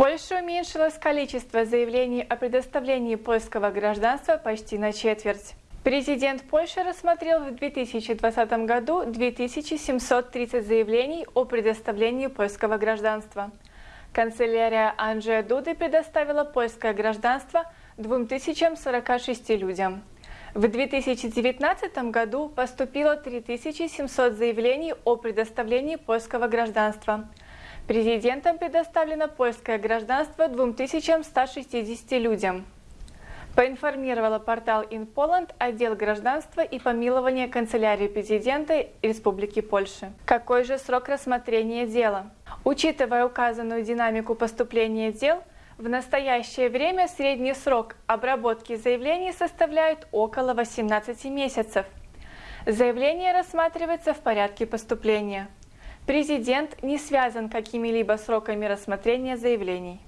Польше уменьшилось количество заявлений о предоставлении польского гражданства почти на четверть. Президент Польши рассмотрел в 2020 году 2730 заявлений о предоставлении польского гражданства. Канцелярия Анджея Дуды предоставила польское гражданство 2046 людям. В 2019 году поступило 3700 заявлений о предоставлении польского гражданства. Президентом предоставлено польское гражданство 2160 людям. Поинформировала портал InPoland отдел гражданства и помилования канцелярии президента Республики Польши. Какой же срок рассмотрения дела? Учитывая указанную динамику поступления дел, в настоящее время средний срок обработки заявлений составляет около 18 месяцев. Заявление рассматривается в порядке поступления. Президент не связан какими-либо сроками рассмотрения заявлений.